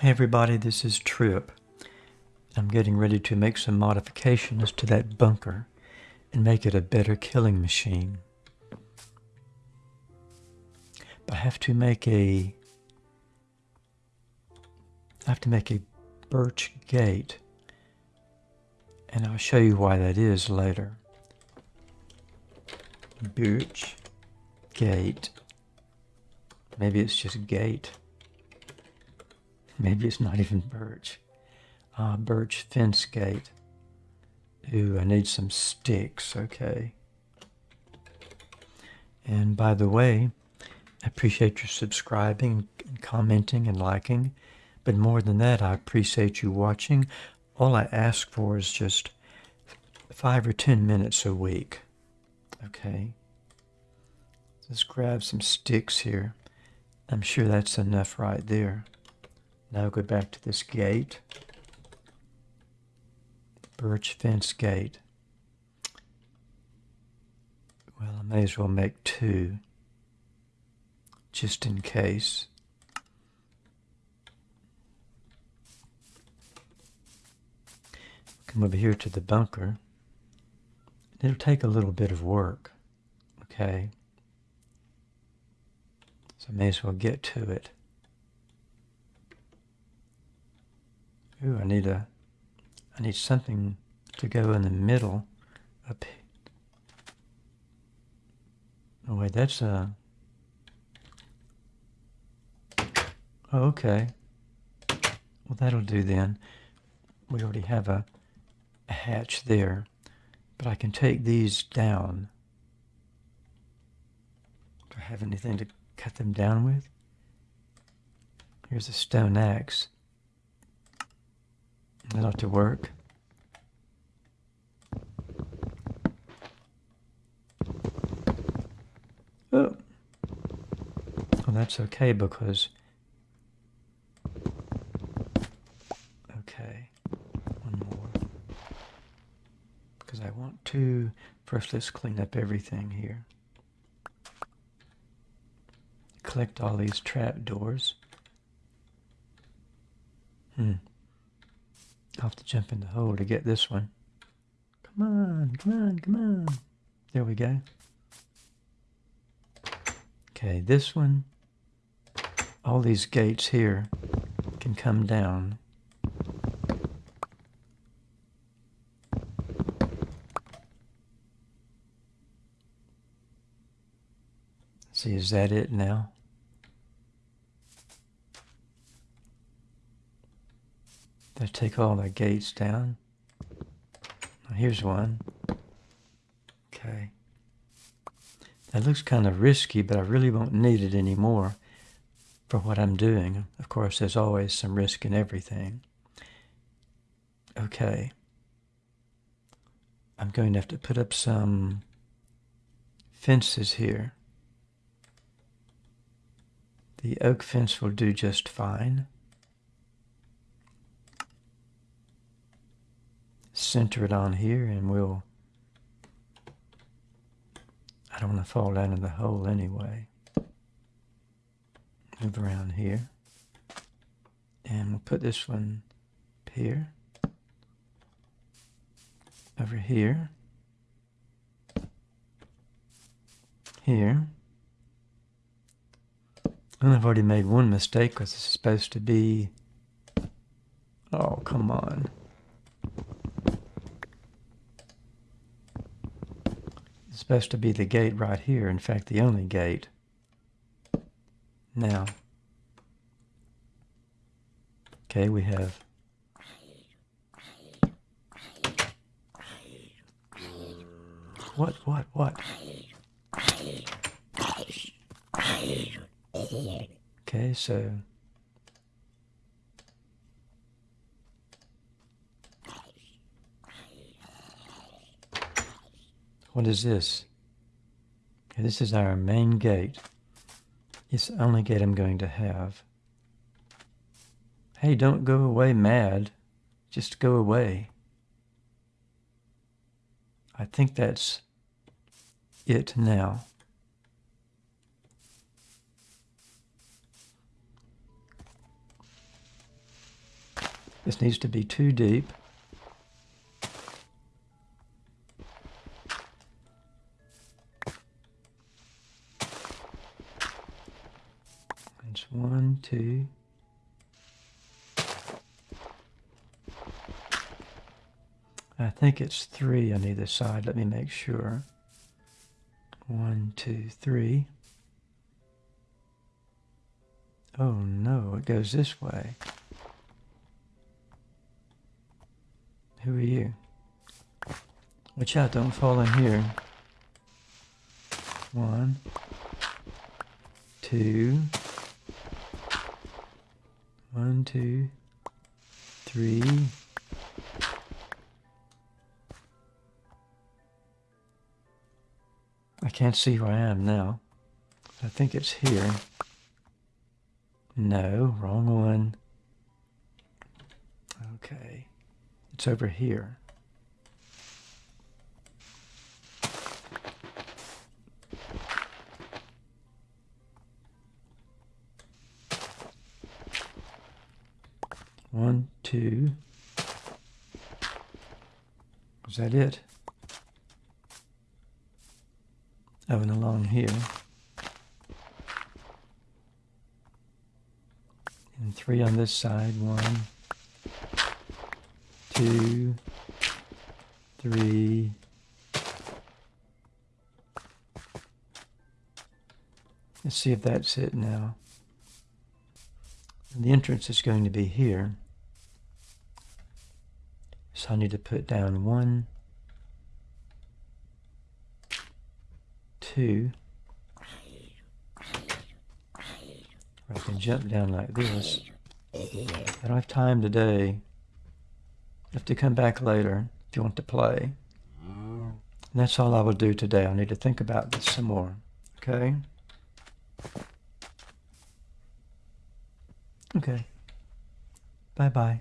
Hey everybody, this is Trip. I'm getting ready to make some modifications to that bunker and make it a better killing machine. But I have to make a I have to make a birch gate and I'll show you why that is later. Birch gate. Maybe it's just gate. Maybe it's not even birch. Uh, birch fence gate. Ooh, I need some sticks. Okay. And by the way, I appreciate your subscribing, and commenting, and liking. But more than that, I appreciate you watching. All I ask for is just five or ten minutes a week. Okay. Let's grab some sticks here. I'm sure that's enough right there. Now go back to this gate. Birch fence gate. Well, I may as well make two, just in case. Come over here to the bunker. It'll take a little bit of work, okay? So I may as well get to it. Ooh, I need a, I need something to go in the middle up. Oh wait, that's a, oh, okay. Well, that'll do then. We already have a, a hatch there, but I can take these down. Do I have anything to cut them down with? Here's a stone axe. That ought to work. Oh. Well, that's okay because... Okay. One more. Because I want to... First, let's clean up everything here. Collect all these trap doors. Hmm. Have to jump in the hole to get this one. Come on, come on, come on. There we go. Okay, this one, all these gates here can come down. See, is that it now? Let's take all the gates down. Here's one. Okay. That looks kind of risky, but I really won't need it anymore for what I'm doing. Of course, there's always some risk in everything. Okay. I'm going to have to put up some fences here. The oak fence will do just fine. Center it on here and we'll I don't want to fall down in the hole anyway. Move around here. And we'll put this one here. Over here. Here. And I've already made one mistake because it's supposed to be oh come on It's supposed to be the gate right here. In fact, the only gate. Now, okay, we have what, what, what? Okay, so What is this? Okay, this is our main gate. It's the only gate I'm going to have. Hey, don't go away mad. Just go away. I think that's it now. This needs to be too deep. I think it's three on either side. Let me make sure. One, two, three. Oh no, it goes this way. Who are you? Watch out, don't fall in here. One, two, one, two, three. Can't see where I am now. I think it's here. No, wrong one. Okay. It's over here. One, two. Is that it? And along here. And three on this side. One, two, three. Let's see if that's it now. And the entrance is going to be here. So I need to put down one, two. I can jump down like this. I don't have time today. You have to come back later if you want to play. And that's all I will do today. I need to think about this some more. Okay? Okay. Bye-bye.